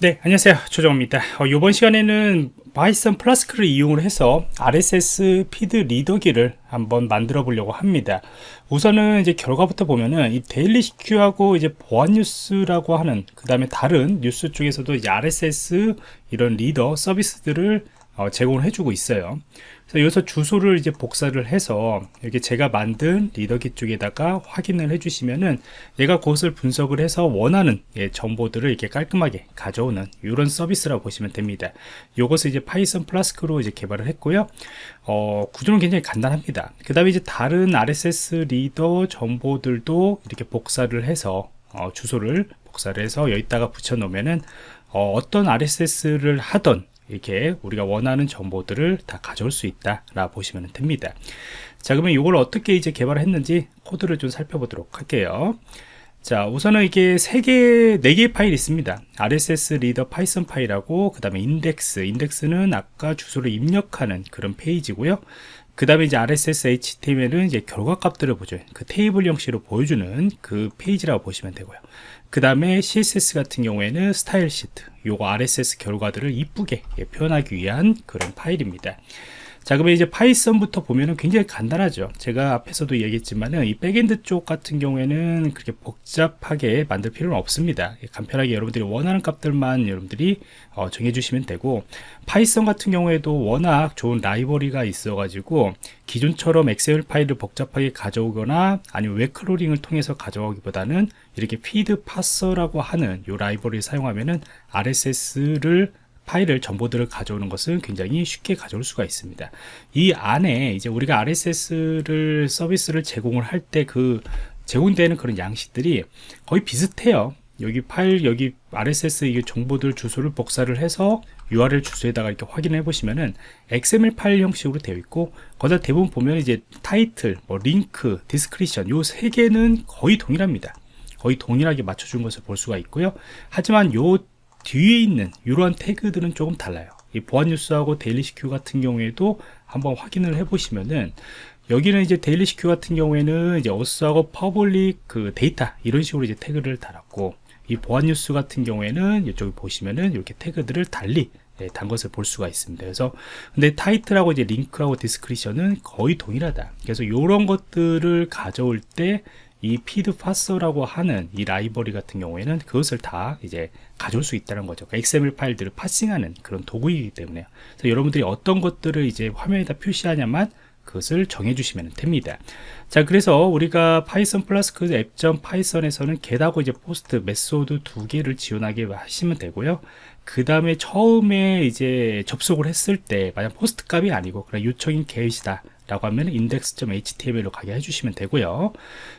네 안녕하세요. 조정입니다. 어, 이번 시간에는 Python Flask를 이용을 해서 RSS feed reader기를 한번 만들어 보려고 합니다. 우선은 이제 결과부터 보면은 이 데일리시큐하고 이제 보안 뉴스라고 하는 그 다음에 다른 뉴스 쪽에서도 RSS 이런 reader 서비스들을 어, 제공을 해주고 있어요 그래서 여기서 주소를 이제 복사를 해서 여기 제가 만든 reader기 쪽에다가 확인을 해주시면은 얘가 그것을 분석을 해서 원하는 예, 정보들을 이렇게 깔끔하게 가져오는 이런 서비스라고 보시면 됩니다. 이것을 이제 Python Flask로 이제 개발을 했고요. 어, 구조는 굉장히 간단합니다. 그 다음에 이제 다른 RSS reader 정보들도 이렇게 복사를 해서 어, 주소를 복사를 해서 여기다가 붙여 놓으면은 어, 어떤 RSS를 하던 이렇게 우리가 원하는 정보들을 다 가져올 수 있다 라 보시면 됩니다. 자 그러면 이걸 어떻게 이제 개발을 했는지 코드를 좀 살펴보도록 할게요 자 우선은 이게 세개네개의 파일이 있습니다 RSS reader 파이썬 파일하고 그 다음에 인덱스 인덱스는 아까 주소를 입력하는 그런 페이지고요 그 다음에 이제 RSS HTML은 이제 결과 값들을 보죠. 그 테이블 형식으로 보여주는 그 페이지라고 보시면 되고요. 그 다음에 CSS 같은 경우에는 style sheet, 요거 RSS 결과들을 이쁘게 표현하기 위한 그런 파일입니다. 자 그러면 이제 파이썬부터 보면은 굉장히 간단하죠. 제가 앞에서도 얘기했지만은 이 backend 쪽 같은 경우에는 그렇게 복잡하게 만들 필요는 없습니다. 간편하게 여러분들이 원하는 값들만 여러분들이 어, 정해주시면 되고 파이썬 같은 경우에도 워낙 좋은 라이브러리가 있어 가지고 기존처럼 엑셀 파일을 복잡하게 가져오거나 아니면 web crawling을 통해서 가져오기보다는 이렇게 feed parser라고 하는 이 라이브러리를 사용하면은 RSS를 파일을 정보들을 가져오는 것은 굉장히 쉽게 가져올 수가 있습니다 이 안에 이제 우리가 RSS를 서비스를 제공을 할 때 그 제공되는 그런 양식들이 거의 비슷해요 여기 파일 여기 RSS 이 정보들 주소를 복사를 해서 URL 주소에다가 이렇게 확인해 보시면은 XML 파일 형식으로 되어 있고 거기다 대부분 보면 이제 타이틀, 뭐 링크, description 요 세 개는 거의 동일합니다. 거의 동일하게 맞춰준 것을 볼 수가 있고요. 하지만 요 뒤에 있는 이러한 태그들은 조금 달라요 이 보안 뉴스하고 데일리 시큐 같은 경우에도 한번 확인을 해 보시면은 여기는 이제 데일리 시큐 같은 경우에는 이제 author하고 public 그 데이터 이런 식으로 이제 태그를 달았고 이 보안 뉴스 같은 경우에는 이쪽에 보시면은 이렇게 태그들을 달리 예, 단 것을 볼 수가 있습니다. 그래서 근데 타이틀하고 이제 링크하고 description은 거의 동일하다. 그래서 이런 것들을 가져올 때 이 feed parser라고 하는 이 라이브러리 같은 경우에는 그것을 다 이제 가져올 수 있다는 거죠. 그러니까 XML 파일들을 parsing하는 그런 도구이기 때문에 그래서 여러분들이 어떤 것들을 이제 화면에다 표시하냐만 그것을 정해 주시면 됩니다. 자 그래서 우리가 파이썬 플러스 그 app.파이썬에서는 파이썬 get하고 이제 POST method 두 개를 지원하게 하시면 되고요. 그 다음에 처음에 이제 접속을 했을 때 만약 POST 값이 아니고 그냥 요청인 get이다 라고 하면 index.html로 가게 해주시면 되고요.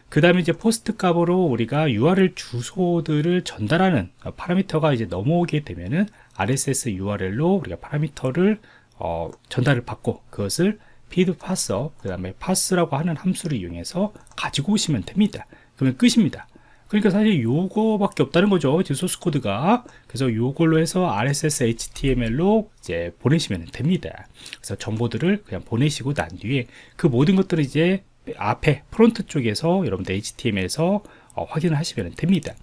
그 다음에 이제 POST 값으로 우리가 URL 주소들을 전달하는 parameter가 이제 넘어오게 되면은 RSS URL로 우리가 parameter를 어, 전달을 받고 그것을 feed parser 그 다음에 parse라고 하는 함수를 이용해서 가지고 오시면 됩니다. 그러면 끝입니다 그러니까 사실 요거밖에 없다는 거죠. 지금 소스 코드가. 그래서 요걸로 해서 RSS HTML로 이제 보내시면 됩니다. 그래서 정보들을 그냥 보내시고 난 뒤에 그 모든 것들을 이제 앞에 front 쪽에서 여러분들 HTML에서 어, 확인을 하시면 됩니다.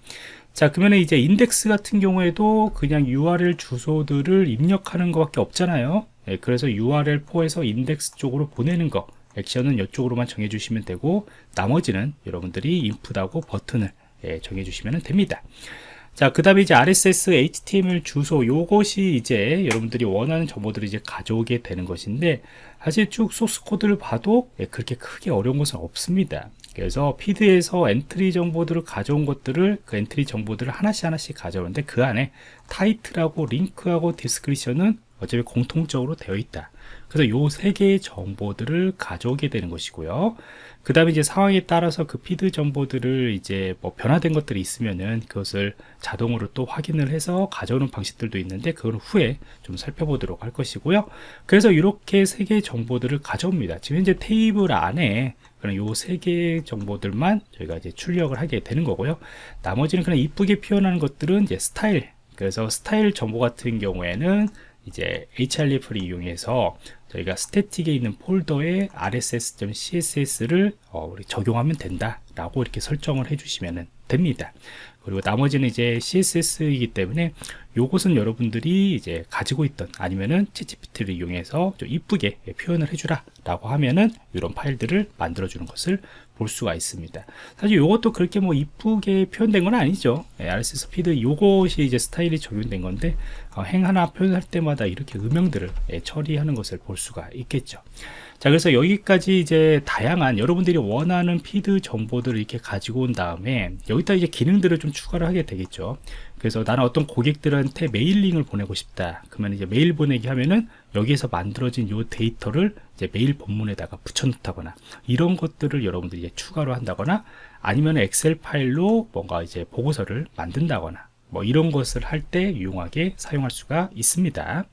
자 그러면 이제 인덱스 같은 경우에도 그냥 URL 주소들을 입력하는 것밖에 없잖아요. 예, 그래서 URL4에서 인덱스 쪽으로 보내는 거 액션은 이쪽으로만 정해주시면 되고 나머지는 여러분들이 input하고 버튼을 예, 정해주시면 됩니다. 자, 그 다음에 이제 RSS HTML 주소, 요것이 이제 여러분들이 원하는 정보들을 이제 가져오게 되는 것인데, 사실 쭉 소스 코드를 봐도 예, 그렇게 크게 어려운 것은 없습니다. 그래서 feed에서 entry 정보들을 가져온 것들을 그 entry 정보들을 하나씩 하나씩 가져오는데 그 안에 타이틀하고 링크하고 description은 어차피 공통적으로 되어 있다. 그래서 요 세 개의 정보들을 가져오게 되는 것이고요. 그 다음에 이제 상황에 따라서 그 feed 정보들을 이제 뭐 변화된 것들이 있으면은 그것을 자동으로 또 확인을 해서 가져오는 방식들도 있는데 그걸 후에 좀 살펴보도록 할 것이고요. 그래서 이렇게 세 개의 정보들을 가져옵니다. 지금 현재 테이블 안에 그런 요세 개의 정보들만 저희가 이제 출력을 하게 되는 거고요. 나머지는 그냥 이쁘게 표현하는 것들은 이제 스타일 그래서 스타일 정보 같은 경우에는 이제 href를 이용해서 저희가 스태틱에 있는 폴더에 rss.css를 어, 우리 적용하면 된다 라고 이렇게 설정을 해 주시면 됩니다. 그리고 나머지는 이제 css이기 때문에 요것은 여러분들이 이제 가지고 있던 아니면은 챗GPT를 이용해서 좀 이쁘게 표현을 해주라 라고 하면은 이런 파일들을 만들어 주는 것을 볼 수가 있습니다. 사실 요것도 그렇게 뭐 이쁘게 표현된 건 아니죠. 예, RSS 피드 요것이 이제 스타일이 적용된 건데 어, 행 하나 표현할 때마다 이렇게 음영들을 예, 처리하는 것을 볼 수가 있겠죠. 자 그래서 여기까지 이제 다양한 여러분들이 원하는 피드 정보들을 이렇게 가지고 온 다음에 여기다 이제 기능들을 좀 추가를 하게 되겠죠. 그래서 나는 어떤 고객들한테 mailing을 보내고 싶다. 그러면 이제 메일 보내기 하면은 여기에서 만들어진 요 데이터를 이제 메일 본문에다가 붙여놓다거나 이런 것들을 여러분들이 이제 추가로 한다거나 아니면 엑셀 파일로 뭔가 이제 보고서를 만든다거나 뭐 이런 것을 할 때 유용하게 사용할 수가 있습니다